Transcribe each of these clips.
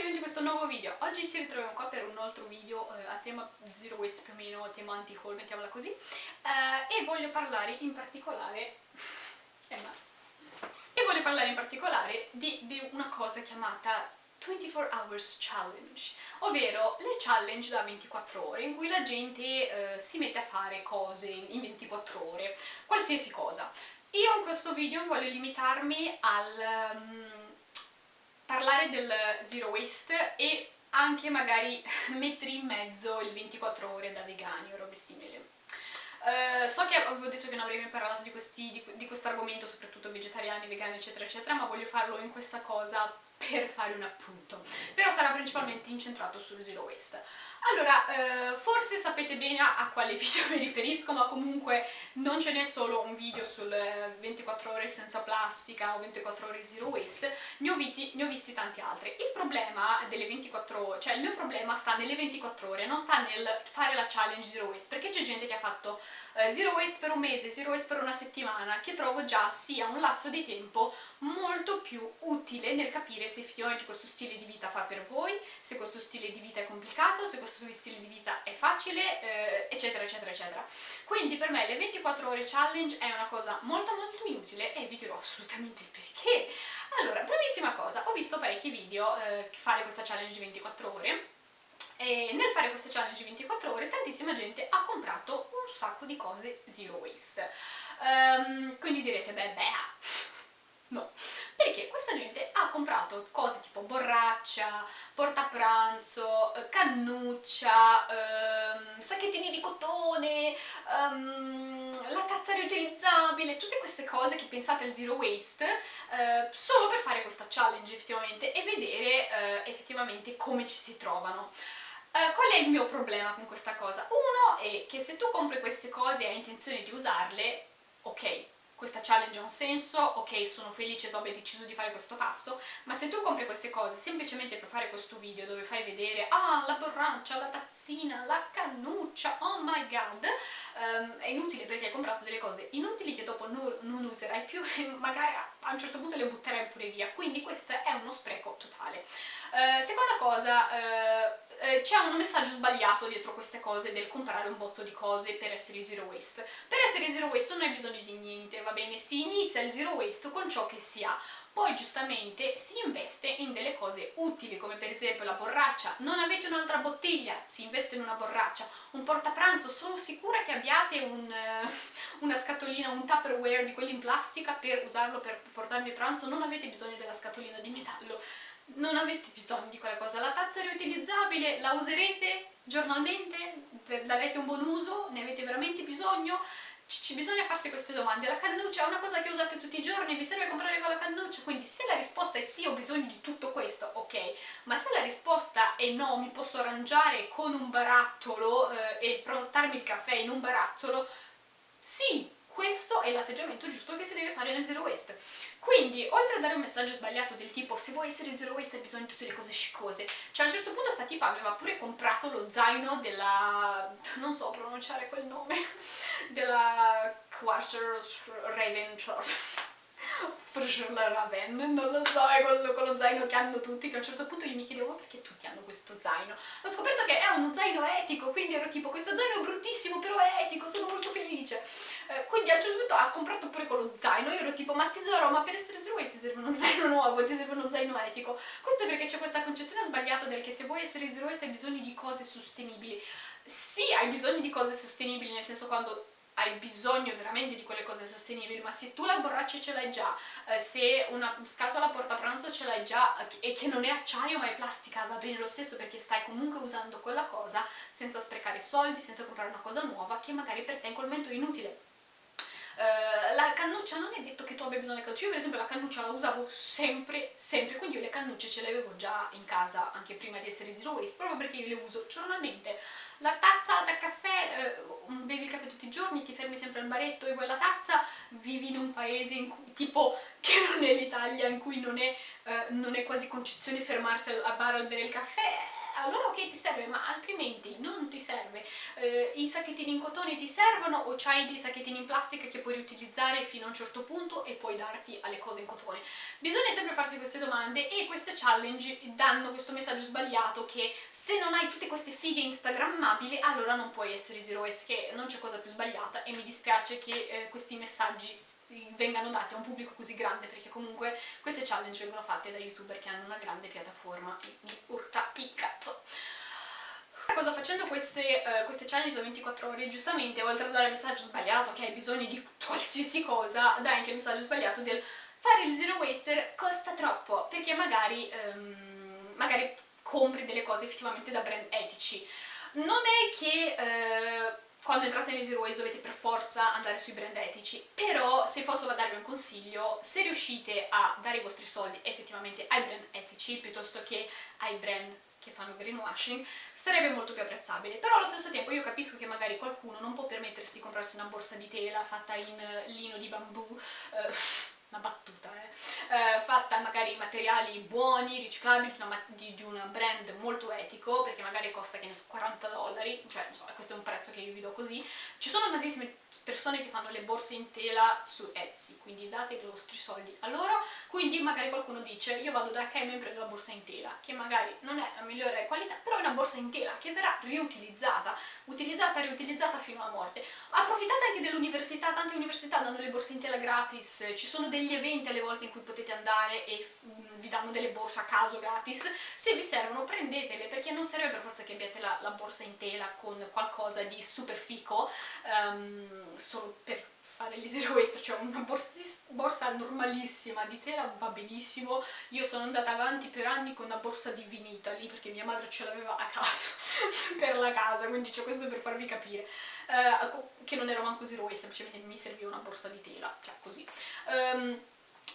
benvenuti in questo nuovo video. Oggi ci ritroviamo qua per un altro video eh, a tema zero waste più o meno, tema anti-haul, mettiamola così. Eh, e voglio parlare in particolare... Eh, e voglio parlare in particolare di, di una cosa chiamata 24 Hours Challenge, ovvero le challenge da 24 ore in cui la gente eh, si mette a fare cose in 24 ore, qualsiasi cosa. Io in questo video voglio limitarmi al... Um, parlare del zero waste e anche magari mettere in mezzo il 24 ore da vegani o robe simili. Uh, so che avevo detto che non avrei mai parlato di, questo argomento, soprattutto vegetariani, vegani eccetera eccetera, ma voglio farlo in questa cosa per fare un appunto, però sarà principalmente incentrato sul zero waste. Allora, eh, forse sapete bene a, quale video mi riferisco, ma comunque non ce n'è solo un video sul 24 ore senza plastica o 24 ore zero waste, ne ho, viti, ne ho visti tanti altri. Il problema delle 24 ore, cioè il mio problema sta nelle 24 ore, non sta nel fare la challenge zero waste, perché c'è gente che ha fatto eh, zero waste per un mese, zero waste per una settimana, che trovo già sia un lasso di tempo molto più utile nel capire se effettivamente questo stile di vita fa per voi, se questo stile di vita è complicato, se questo stile di vita è facile, eh, eccetera eccetera eccetera. Quindi per me le 24 ore challenge è una cosa molto molto inutile e vi dirò assolutamente il perché. Allora, primissima cosa, ho visto parecchi video eh, fare questa challenge di 24 ore e nel fare questa challenge di 24 ore tantissima gente ha comprato un sacco di cose zero waste. Um, quindi direte, beh, beh, No, perché questa gente ha comprato cose tipo borraccia, portapranzo, eh, cannuccia, ehm, sacchettini di cotone, ehm, la tazza riutilizzabile, tutte queste cose che pensate al zero waste eh, solo per fare questa challenge effettivamente e vedere eh, effettivamente come ci si trovano. Uh, qual è il mio problema con questa cosa? Uno è che se tu compri queste cose e hai intenzione di usarle, ok, questa challenge ha un senso, ok sono felice tu abbia deciso di fare questo passo, ma se tu compri queste cose semplicemente per fare questo video dove fai vedere ah la borraccia, la tazzina, la cannuccia, oh my god, um, è inutile perché hai comprato delle cose inutili che dopo non, non userai più e magari a un certo punto le butterai pure via, quindi questo è uno spreco totale. Uh, seconda cosa, uh, eh, c'è un messaggio sbagliato dietro queste cose del comprare un botto di cose per essere zero waste. Per essere zero waste non hai bisogno di niente, va bene? Si inizia il zero waste con ciò che si ha, poi giustamente si investe in delle cose utili come per esempio la borraccia, non avete un'altra bottiglia, si investe in una borraccia, un portapranzo, sono sicura che abbiate un, uh, una scatolina, un tupperware di quelli in plastica per usarlo per portarvi pranzo, non avete bisogno della scatolina di metallo non avete bisogno di quella cosa. La tazza riutilizzabile la userete giornalmente? Darete un buon uso? Ne avete veramente bisogno? C bisogna farsi queste domande. La cannuccia è una cosa che usate tutti i giorni? Vi serve comprare con la risposta è sì, ho bisogno di tutto questo, ok. Ma se la risposta è no, mi posso arrangiare con un barattolo eh, e portarmi il caffè in un barattolo, sì, questo è l'atteggiamento giusto che si deve fare nel zero waste. Quindi, oltre a dare un messaggio sbagliato del tipo se vuoi essere zero waste hai bisogno di tutte le cose sciccose, cioè a un certo punto sta tipa aveva pure comprato lo zaino della... non so pronunciare quel nome, della Quarter Raven Raven, non lo so, è quello, quello zaino che hanno tutti, che a un certo punto io mi chiedevo perché tutti hanno questo zaino. Ho scoperto che è uno zaino etico, quindi ero tipo questo zaino è bruttissimo però è etico, sono molto felice. Eh, quindi a un certo punto ha comprato pure quello zaino, io ero tipo ma tesoro, ma per essere waste ti serve uno zaino nuovo, ti serve uno zaino etico. Questo è perché c'è questa concezione sbagliata del che se vuoi essere zero hai bisogno di cose sostenibili. Sì, hai bisogno di cose sostenibili, nel senso quando hai bisogno veramente di quelle cose sostenibili, ma se tu la borraccia ce l'hai già, eh, se una scatola portapranzo ce l'hai già e che non è acciaio ma è plastica, va bene lo stesso perché stai comunque usando quella cosa senza sprecare soldi, senza comprare una cosa nuova che magari per te in quel momento è inutile. Uh, la cannuccia non è detto che tu abbia bisogno di cannuccia, io per esempio la cannuccia la usavo sempre, sempre, quindi io le cannucce ce le avevo già in casa anche prima di essere zero waste, proprio perché io le uso giornalmente. La tazza da caffè, uh, bevi il caffè tutti i giorni, ti fermi sempre al baretto e vuoi la tazza, vivi in un paese in cui, tipo che non è l'Italia, in cui non è, uh, non è quasi concezione fermarsi al bar al bere il caffè, allora ok ti serve ma altrimenti non ti serve. Eh, i sacchettini in cotone ti servono o c'hai dei sacchettini in plastica che puoi riutilizzare fino a un certo punto e poi darti alle cose in cotone? Bisogna sempre farsi queste domande e queste challenge danno questo messaggio sbagliato che se non hai tutte queste fighe instagrammabili allora non puoi essere zero waste che non c'è cosa più sbagliata e mi dispiace che eh, questi messaggi vengano dati a un pubblico così grande perché comunque queste challenge vengono fatte da youtuber che hanno una grande piattaforma e mi urta il cazzo cosa facendo queste, uh, queste challenge da 24 ore? Giustamente oltre a dare il messaggio sbagliato che hai bisogno di qualsiasi cosa dai anche il messaggio sbagliato del fare il zero waster costa troppo perché magari, um, magari compri delle cose effettivamente da brand etici. Non è che uh, quando entrate nei Zero Waste dovete per forza andare sui brand etici, però se posso darvi un consiglio, se riuscite a dare i vostri soldi effettivamente ai brand etici piuttosto che ai brand che fanno greenwashing, sarebbe molto più apprezzabile. Però allo stesso tempo io capisco che magari qualcuno non può permettersi di comprarsi una borsa di tela fatta in lino di bambù, eh, una battuta, eh, eh, fatta magari in materiali buoni, riciclabili, di di, una, brand molto etico, perché magari costa, che ne so, 40 dollari, cioè insomma, questo è un prezzo che io vi do così. Ci sono tantissime persone che fanno le borse in tela su Etsy, quindi date i vostri soldi a loro, quindi magari qualcuno dice io vado da H&M e prendo la borsa in tela, che magari non è la migliore qualità, però è una borsa in tela che verrà riutilizzata, utilizzata riutilizzata fino alla morte. Approfittate anche dell'università, tante università danno le borse in tela gratis, ci sono degli eventi alle volte in cui potete andare e mm, vi danno delle borse a caso gratis, se vi servono prendetele perché non serve per forza che abbiate la, la borsa in tela con qualcosa di super fico um, solo per fare gli zero waste, cioè una borsa normalissima di tela va benissimo, io sono andata avanti per anni con una borsa di vinita lì perché mia madre ce l'aveva a casa per la casa, quindi c'è questo per farvi capire, uh, che non era manco zero waste, semplicemente mi serviva una borsa di tela, cioè così. Um,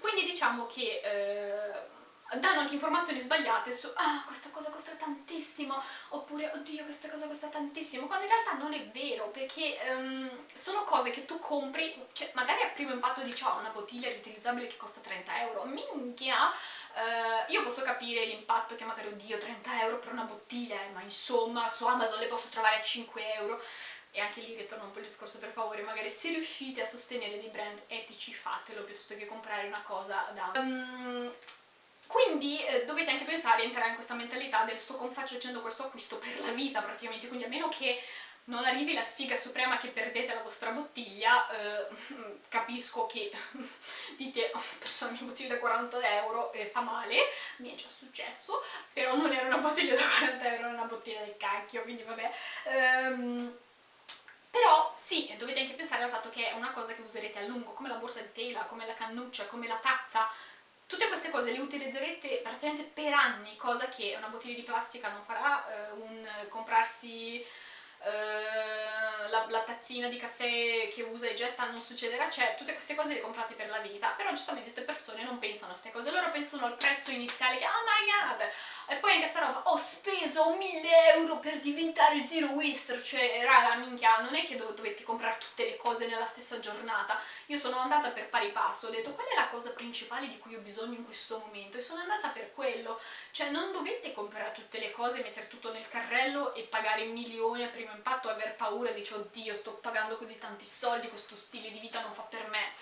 quindi diciamo che... Uh, danno anche informazioni sbagliate su ah questa cosa costa tantissimo oppure oddio questa cosa costa tantissimo quando in realtà non è vero perché um, sono cose che tu compri cioè magari a primo impatto dici oh una bottiglia riutilizzabile che costa 30 euro minchia uh, io posso capire l'impatto che magari oddio 30 euro per una bottiglia eh, ma insomma su Amazon le posso trovare a 5 euro e anche lì ritorno un po' il discorso per favore magari se riuscite a sostenere dei brand etici fatelo piuttosto che comprare una cosa da... Um, quindi eh, dovete anche pensare a entrare in questa mentalità del sto facendo questo acquisto per la vita praticamente, quindi a meno che non arrivi la sfiga suprema che perdete la vostra bottiglia, eh, capisco che dite oh, persona mi bottiglia da 40 euro e fa male, mi è già successo, però non era una bottiglia da 40 euro, era una bottiglia del cacchio, quindi vabbè. Ehm, però sì, dovete anche pensare al fatto che è una cosa che userete a lungo, come la borsa di tela, come la cannuccia, come la tazza, Tutte queste cose le utilizzerete praticamente per anni, cosa che una bottiglia di plastica non farà, eh, un comprarsi eh, la, la, tazzina di caffè che usa e getta non succederà, cioè tutte queste cose le comprate per la vita, però giustamente queste persone non pensano a queste cose, loro pensano al prezzo iniziale che oh my god, e poi anche sta roba, ho speso 1000 euro per diventare zero waster, cioè raga minchia, non è che dov dovete comprare tutte le cose nella stessa giornata, io sono andata per pari passo, ho detto qual è la cosa principale di cui ho bisogno in questo momento? E sono andata per quello, cioè non dovete comprare tutte le cose, mettere tutto nel carrello e pagare milioni a primo impatto aver paura, dici oddio sto pagando così tanti soldi, questo stile di vita non fa per me.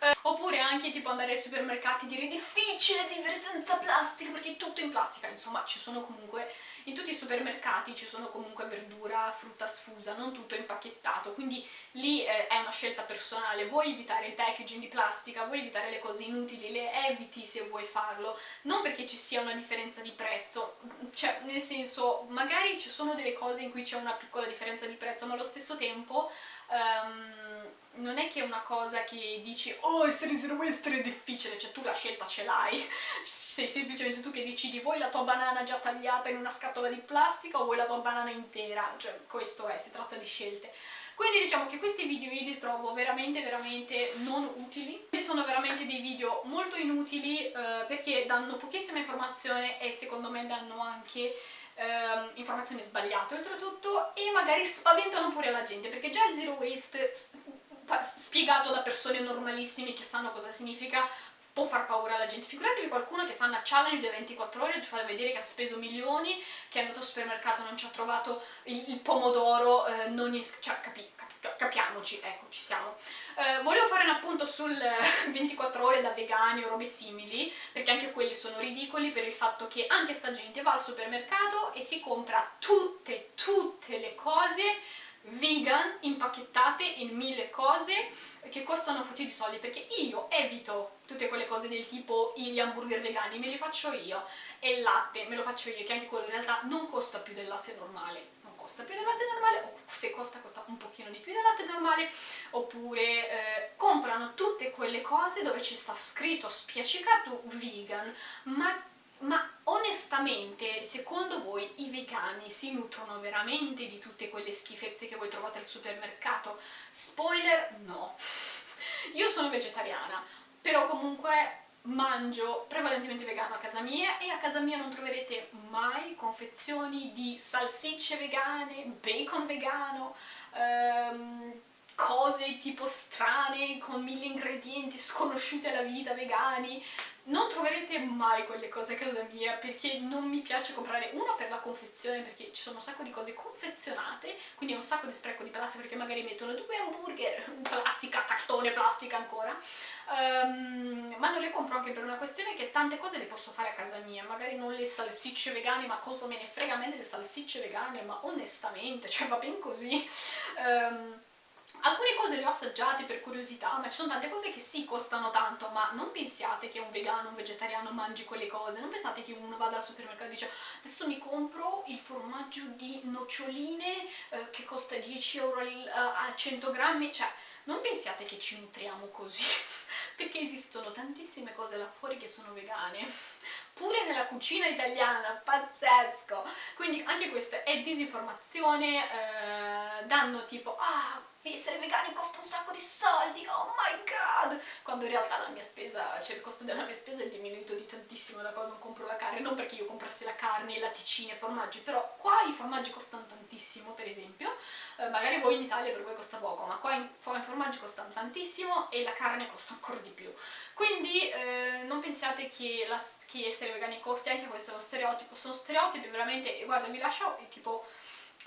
Eh, oppure anche tipo andare ai supermercati e dire difficile vivere senza plastica perché è tutto in plastica, insomma ci sono comunque in tutti i supermercati ci sono comunque verdura, frutta sfusa, non tutto impacchettato, quindi lì eh, è una scelta personale, vuoi evitare il packaging di plastica, vuoi evitare le cose inutili, le eviti se vuoi farlo, non perché ci sia una differenza di prezzo, cioè nel senso magari ci sono delle cose in cui c'è una piccola differenza di prezzo, ma allo stesso tempo um, non è che è una cosa che dici oh essere zero waste è difficile, cioè tu la scelta ce l'hai, sei semplicemente tu che decidi vuoi la tua banana già tagliata in una scatola di plastica o vuoi la tua banana intera, cioè questo è, si tratta di scelte. Quindi diciamo che questi video io li trovo veramente veramente non utili, sono veramente dei video molto inutili eh, perché danno pochissima informazione e secondo me danno anche eh, informazioni sbagliate oltretutto e magari spaventano pure la gente perché già il zero waste spiegato da persone normalissime che sanno cosa significa può far paura alla gente. Figuratevi qualcuno che fa una challenge delle 24 ore, ci fa vedere che ha speso milioni, che è andato al supermercato, non ci ha trovato il, il pomodoro, eh, non è, cioè, capi, capi, capiamoci, ecco, ci siamo. Eh, volevo fare un appunto sul 24 ore da vegani o robe simili, perché anche quelli sono ridicoli per il fatto che anche sta gente va al supermercato e si compra tutte, tutte le cose vegan impacchettate in mille cose che costano fotti di soldi perché io evito tutte quelle cose del tipo gli hamburger vegani, me li faccio io e il latte me lo faccio io che anche quello in realtà non costa più del latte normale non costa più del latte normale o se costa costa un pochino di più del latte normale oppure eh, comprano tutte quelle cose dove ci sta scritto spiaccicato vegan ma ma onestamente, secondo voi i vegani si nutrono veramente di tutte quelle schifezze che voi trovate al supermercato? Spoiler, no. Io sono vegetariana, però comunque mangio prevalentemente vegano a casa mia e a casa mia non troverete mai confezioni di salsicce vegane, bacon vegano, ehm, cose tipo strane con mille ingredienti sconosciuti alla vita, vegani non troverete mai quelle cose a casa mia perché non mi piace comprare uno per la confezione perché ci sono un sacco di cose confezionate quindi è un sacco di spreco di plastica perché magari mettono due hamburger plastica, cartone, plastica ancora. Um, ma non le compro anche per una questione che tante cose le posso fare a casa mia magari non le salsicce vegane ma cosa me ne frega a me delle salsicce vegane? Ma onestamente, cioè va ben così. Um, Alcune cose le ho assaggiate per curiosità, ma ci sono tante cose che sì, costano tanto, ma non pensiate che un vegano, un vegetariano mangi quelle cose, non pensate che uno vada al supermercato e dice adesso mi compro il formaggio di noccioline eh, che costa 10 euro il, uh, a 100 grammi, cioè non pensiate che ci nutriamo così, perché esistono tantissime cose là fuori che sono vegane, pure nella cucina italiana, pazzesco! Quindi anche questa è disinformazione, eh, danno tipo, ah, essere vegani costa un sacco di soldi, oh my god! Quando in realtà la mia spesa, cioè il costo della mia spesa è diminuito di tantissimo da quando compro la carne, non perché io comprassi la carne, latticini e formaggi, però qua i formaggi costano tantissimo, per esempio, eh, magari voi in Italia per voi costa poco, ma qua, in, i formaggi costano tantissimo e la carne costa ancora di più. Quindi eh, non pensiate che, la, che essere vegani costi, anche questo è uno stereotipo, sono stereotipi veramente, guarda vi lascio tipo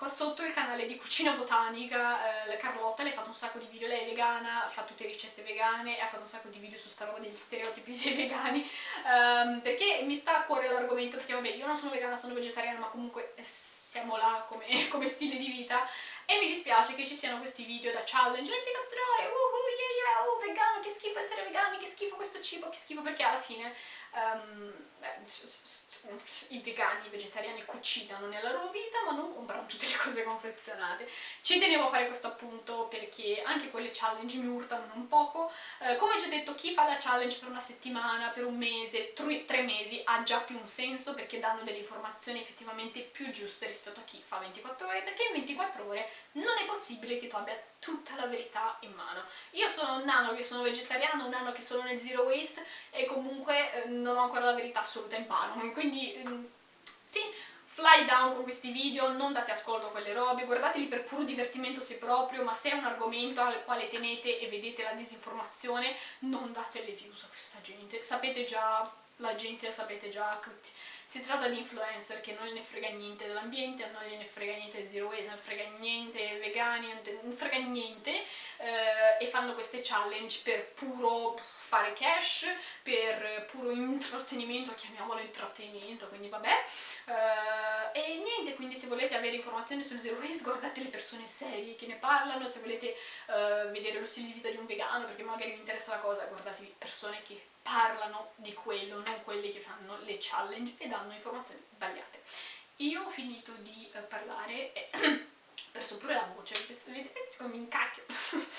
Qua sotto il canale di cucina botanica, eh, Carlotta, lei ha fatto un sacco di video, lei è vegana, fa tutte ricette vegane e ha fatto un sacco di video su sta roba degli stereotipi dei vegani, um, perché mi sta a cuore l'argomento, perché vabbè io non sono vegana, sono vegetariana, ma comunque eh, siamo là come, come stile di vita. E mi dispiace che ci siano questi video da challenge. 24 ore, uh, yeah, uh, vegano, che schifo essere vegani, che schifo questo cibo, che schifo, perché alla fine um, i vegani, i vegetariani cucinano nella loro vita ma non comprano tutte le cose confezionate. Ci tenevo a fare questo appunto perché anche quelle challenge mi urtano un poco. Eh, come già detto, chi fa la challenge per una settimana, per un mese, tre mesi ha già più un senso perché danno delle informazioni effettivamente più giuste rispetto a chi fa 24 ore perché in 24 ore non è possibile che tu abbia tutta la verità in mano. Io sono un anno che sono vegetariano, un anno che sono nel zero waste e comunque eh, non ho ancora la verità assoluta in mano, quindi mm, sì, fly down con questi video, non date ascolto a quelle robe, guardateli per puro divertimento se proprio, ma se è un argomento al quale tenete e vedete la disinformazione, non date le views a questa gente, sapete già, la gente la sapete già, si tratta di influencer che non gliene frega niente dell'ambiente, non gliene frega niente del zero waste, non frega niente vegani, non frega niente eh, e fanno queste challenge per puro fare cash, per puro intrattenimento, chiamiamolo intrattenimento, quindi vabbè. Uh, e niente, quindi se volete avere informazioni sul zero waste guardate le persone serie che ne parlano, se volete uh, vedere lo stile di vita di un vegano perché magari vi interessa la cosa, guardatevi persone che parlano di quello, non quelli che fanno le challenge e danno informazioni sbagliate. Io ho finito di uh, parlare e ho perso pure la voce, vedete come mi incacchio.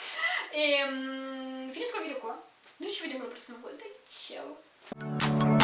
e um, finisco il video qua, Ну, сегодня мы просто на воду. Чао.